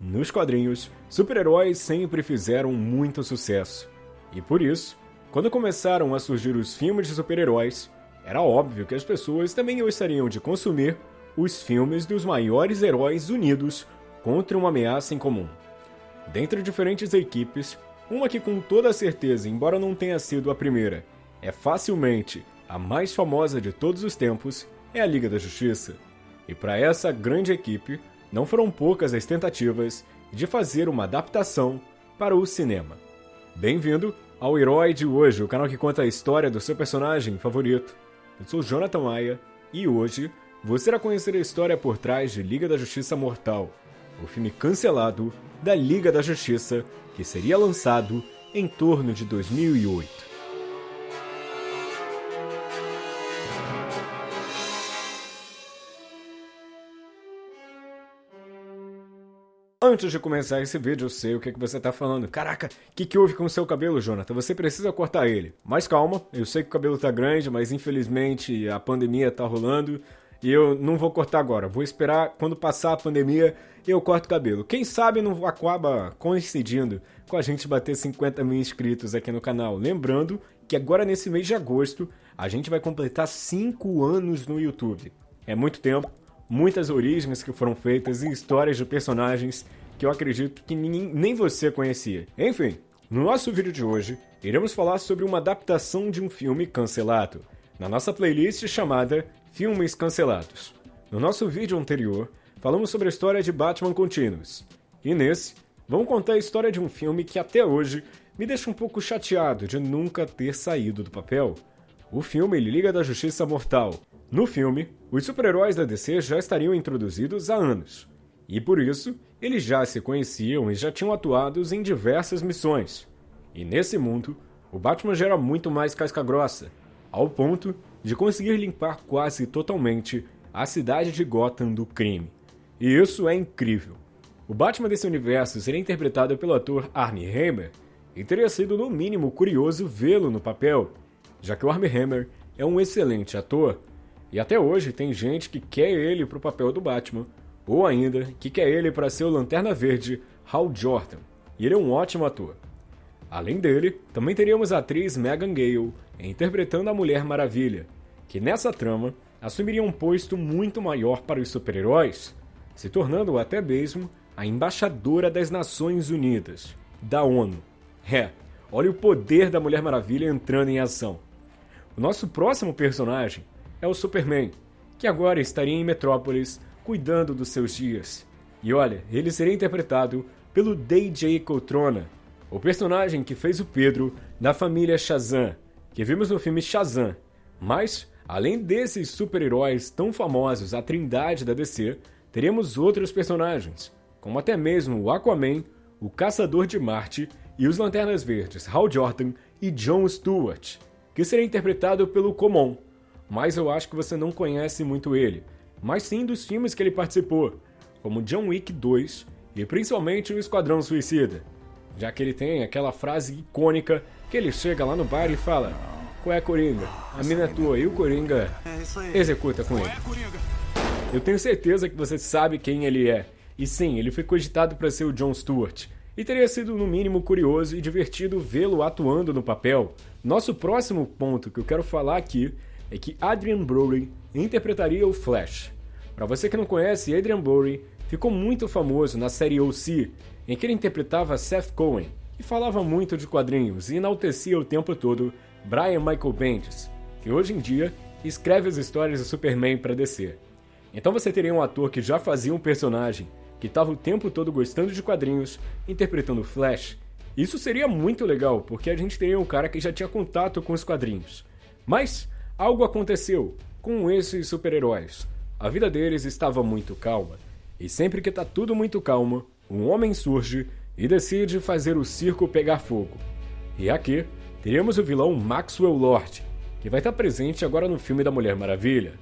Nos quadrinhos, super-heróis sempre fizeram muito sucesso. E por isso, quando começaram a surgir os filmes de super-heróis, era óbvio que as pessoas também gostariam de consumir os filmes dos maiores heróis unidos contra uma ameaça em comum. Dentre diferentes equipes, uma que com toda certeza, embora não tenha sido a primeira, é facilmente a mais famosa de todos os tempos, é a Liga da Justiça. E para essa grande equipe, não foram poucas as tentativas de fazer uma adaptação para o cinema. Bem-vindo ao Herói de Hoje, o canal que conta a história do seu personagem favorito. Eu sou Jonathan Maia e hoje você irá conhecer a história por trás de Liga da Justiça Mortal, o filme cancelado da Liga da Justiça que seria lançado em torno de 2008. Antes de começar esse vídeo, eu sei o que, que você está falando. Caraca, o que, que houve com o seu cabelo, Jonathan? Você precisa cortar ele. Mas calma, eu sei que o cabelo está grande, mas infelizmente a pandemia está rolando e eu não vou cortar agora. Vou esperar quando passar a pandemia eu corto o cabelo. Quem sabe não acaba coincidindo com a gente bater 50 mil inscritos aqui no canal. Lembrando que agora nesse mês de agosto a gente vai completar 5 anos no YouTube. É muito tempo muitas origens que foram feitas e histórias de personagens que eu acredito que ninguém, nem você conhecia. Enfim, no nosso vídeo de hoje, iremos falar sobre uma adaptação de um filme cancelado, na nossa playlist chamada Filmes Cancelados. No nosso vídeo anterior, falamos sobre a história de Batman Continuous, e nesse, vamos contar a história de um filme que até hoje me deixa um pouco chateado de nunca ter saído do papel. O filme Liga da Justiça Mortal, no filme, os super-heróis da DC já estariam introduzidos há anos, e por isso eles já se conheciam e já tinham atuado em diversas missões. E nesse mundo, o Batman já era muito mais casca-grossa, ao ponto de conseguir limpar quase totalmente a cidade de Gotham do crime. E isso é incrível. O Batman desse universo seria interpretado pelo ator Armie Hammer, e teria sido no mínimo curioso vê-lo no papel, já que o Armie Hammer é um excelente ator e até hoje tem gente que quer ele para o papel do Batman, ou ainda que quer ele para ser o Lanterna Verde Hal Jordan, e ele é um ótimo ator. Além dele, também teríamos a atriz Megan Gale interpretando a Mulher Maravilha, que nessa trama assumiria um posto muito maior para os super-heróis, se tornando até mesmo a embaixadora das Nações Unidas, da ONU. É, olha o poder da Mulher Maravilha entrando em ação. O nosso próximo personagem é o Superman, que agora estaria em Metrópolis cuidando dos seus dias. E olha, ele seria interpretado pelo DJ Coltrona, o personagem que fez o Pedro da família Shazam, que vimos no filme Shazam. Mas, além desses super-heróis tão famosos, a trindade da DC, teremos outros personagens, como até mesmo o Aquaman, o Caçador de Marte e os Lanternas Verdes Hal Jordan e John Stewart, que será interpretado pelo Common, mas eu acho que você não conhece muito ele, mas sim dos filmes que ele participou, como John Wick 2 e principalmente o Esquadrão Suicida, já que ele tem aquela frase icônica que ele chega lá no bar e fala: Qual é Coringa? A mina é tua e o Coringa é executa com ele. É, eu tenho certeza que você sabe quem ele é, e sim, ele foi cogitado para ser o John Stewart. E teria sido no mínimo curioso e divertido vê-lo atuando no papel. Nosso próximo ponto que eu quero falar aqui é que Adrian Brody interpretaria o Flash. Para você que não conhece, Adrian Brody ficou muito famoso na série OC, em que ele interpretava Seth Cohen, e falava muito de quadrinhos e enaltecia o tempo todo Brian Michael Bendis, que hoje em dia escreve as histórias do Superman para DC. Então você teria um ator que já fazia um personagem, que estava o tempo todo gostando de quadrinhos, interpretando Flash. Isso seria muito legal, porque a gente teria um cara que já tinha contato com os quadrinhos. Mas Algo aconteceu com esses super-heróis. A vida deles estava muito calma, e sempre que tá tudo muito calmo, um homem surge e decide fazer o circo pegar fogo. E aqui teremos o vilão Maxwell Lord, que vai estar presente agora no filme da Mulher Maravilha.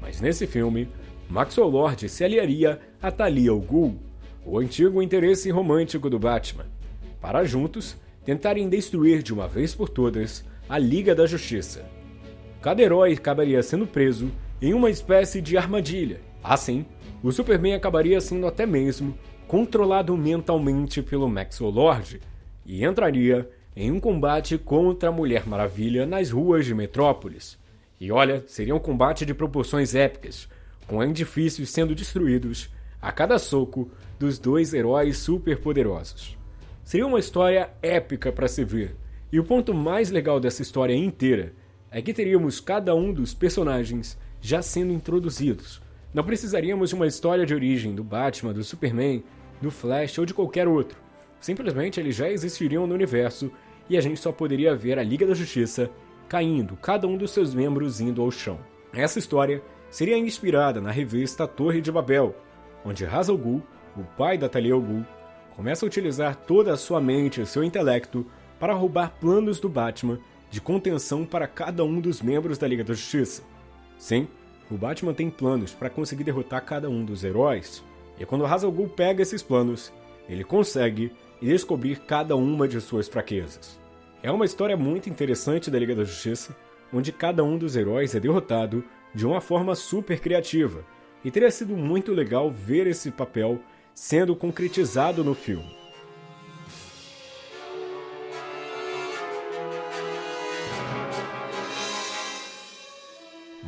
Mas nesse filme, Maxwell Lord se aliaria a Talia al Ghul, o antigo interesse romântico do Batman, para juntos tentarem destruir de uma vez por todas a Liga da Justiça cada herói acabaria sendo preso em uma espécie de armadilha. Assim, o Superman acabaria sendo até mesmo controlado mentalmente pelo Maxwell Lord e entraria em um combate contra a Mulher Maravilha nas ruas de Metrópolis. E olha, seria um combate de proporções épicas, com edifícios sendo destruídos a cada soco dos dois heróis superpoderosos. Seria uma história épica para se ver, e o ponto mais legal dessa história inteira é que teríamos cada um dos personagens já sendo introduzidos. Não precisaríamos de uma história de origem do Batman, do Superman, do Flash ou de qualquer outro. Simplesmente eles já existiriam no universo e a gente só poderia ver a Liga da Justiça caindo, cada um dos seus membros indo ao chão. Essa história seria inspirada na revista Torre de Babel, onde Ra's al Ghul, o pai da Talia al Ghul, começa a utilizar toda a sua mente e seu intelecto para roubar planos do Batman de contenção para cada um dos membros da Liga da Justiça. Sim, o Batman tem planos para conseguir derrotar cada um dos heróis, e quando Ra's al Ghul pega esses planos, ele consegue descobrir cada uma de suas fraquezas. É uma história muito interessante da Liga da Justiça, onde cada um dos heróis é derrotado de uma forma super criativa, e teria sido muito legal ver esse papel sendo concretizado no filme.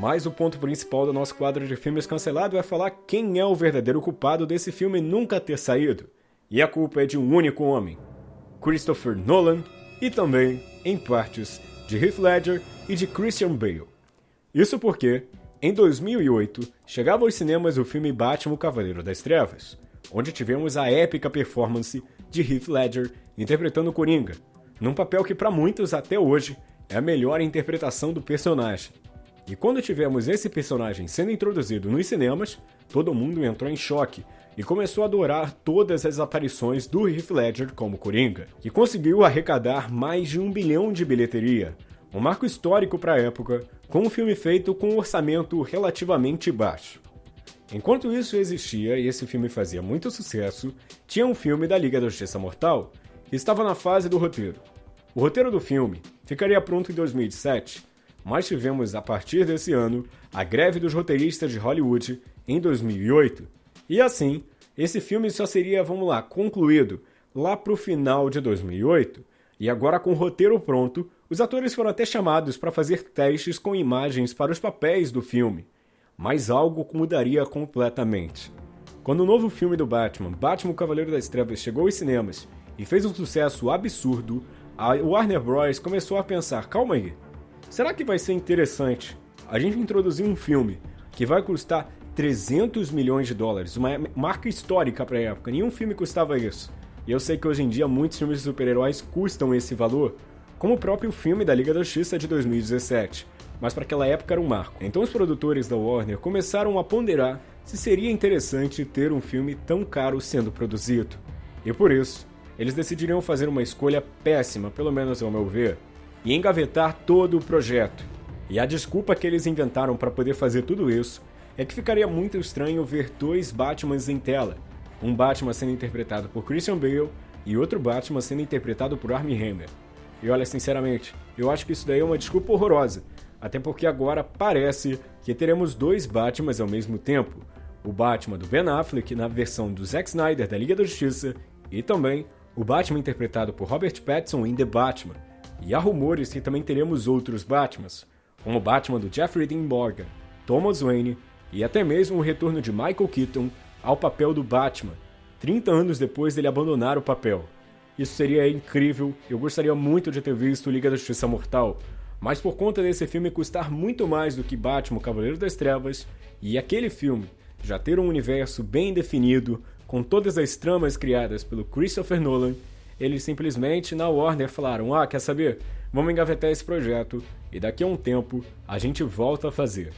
Mas o ponto principal do nosso quadro de filmes cancelado é falar quem é o verdadeiro culpado desse filme nunca ter saído. E a culpa é de um único homem, Christopher Nolan, e também, em partes, de Heath Ledger e de Christian Bale. Isso porque, em 2008, chegava aos cinemas o filme Batman o Cavaleiro das Trevas, onde tivemos a épica performance de Heath Ledger interpretando Coringa, num papel que para muitos até hoje é a melhor interpretação do personagem. E quando tivemos esse personagem sendo introduzido nos cinemas, todo mundo entrou em choque e começou a adorar todas as aparições do Heath Ledger como Coringa, que conseguiu arrecadar mais de um bilhão de bilheteria, um marco histórico para a época, com um filme feito com um orçamento relativamente baixo. Enquanto isso existia e esse filme fazia muito sucesso, tinha um filme da Liga da Justiça Mortal que estava na fase do roteiro. O roteiro do filme ficaria pronto em 2007, mas tivemos a partir desse ano a greve dos roteiristas de Hollywood em 2008 e assim, esse filme só seria, vamos lá, concluído lá pro final de 2008. E agora com o roteiro pronto, os atores foram até chamados para fazer testes com imagens para os papéis do filme. Mas algo mudaria completamente. Quando o novo filme do Batman, Batman o Cavaleiro das Trevas, chegou aos cinemas e fez um sucesso absurdo, a Warner Bros. começou a pensar: calma aí, será que vai ser interessante a gente introduzir um filme que vai custar 300 milhões de dólares, uma marca histórica para a época. Nenhum filme custava isso. E eu sei que hoje em dia muitos filmes de super-heróis custam esse valor, como o próprio filme da Liga da Justiça de 2017, mas para aquela época era um marco. Então os produtores da Warner começaram a ponderar se seria interessante ter um filme tão caro sendo produzido. E por isso, eles decidiriam fazer uma escolha péssima, pelo menos ao meu ver, e engavetar todo o projeto. E a desculpa que eles inventaram para poder fazer tudo isso é que ficaria muito estranho ver dois Batmans em tela. Um Batman sendo interpretado por Christian Bale e outro Batman sendo interpretado por Armie Hammer. E olha, sinceramente, eu acho que isso daí é uma desculpa horrorosa. Até porque agora parece que teremos dois Batmans ao mesmo tempo. O Batman do Ben Affleck na versão do Zack Snyder da Liga da Justiça e também o Batman interpretado por Robert Pattinson em The Batman. E há rumores que também teremos outros Batmans, como o Batman do Jeffrey Dean Morgan, Thomas Wayne e até mesmo o retorno de Michael Keaton ao papel do Batman, 30 anos depois dele abandonar o papel. Isso seria incrível, eu gostaria muito de ter visto Liga da Justiça Mortal, mas por conta desse filme custar muito mais do que Batman Cavaleiro das Trevas, e aquele filme já ter um universo bem definido, com todas as tramas criadas pelo Christopher Nolan, eles simplesmente na Warner falaram: Ah, quer saber? Vamos engavetar esse projeto e daqui a um tempo a gente volta a fazer.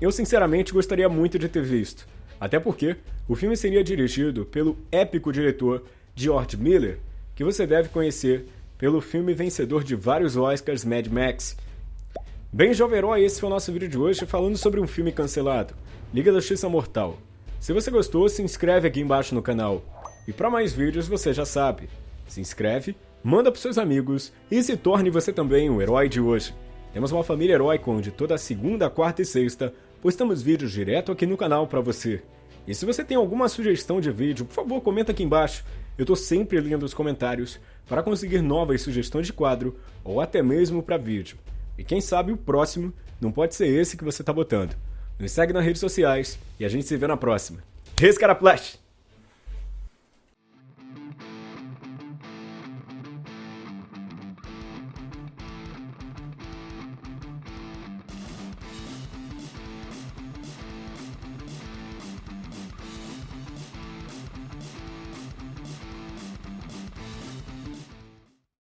Eu sinceramente gostaria muito de ter visto, até porque o filme seria dirigido pelo épico diretor George Miller, que você deve conhecer pelo filme vencedor de vários Oscars Mad Max. Bem, jovem herói, esse foi o nosso vídeo de hoje falando sobre um filme cancelado, Liga da Justiça Mortal. Se você gostou, se inscreve aqui embaixo no canal. E para mais vídeos, você já sabe, se inscreve, manda para seus amigos e se torne você também o herói de hoje. Temos uma família heróica onde toda segunda, quarta e sexta postamos vídeos direto aqui no canal para você. E se você tem alguma sugestão de vídeo, por favor, comenta aqui embaixo. Eu tô sempre lendo os comentários para conseguir novas sugestões de quadro ou até mesmo para vídeo. E quem sabe o próximo não pode ser esse que você tá botando. Nos segue nas redes sociais e a gente se vê na próxima. Rescaraplash!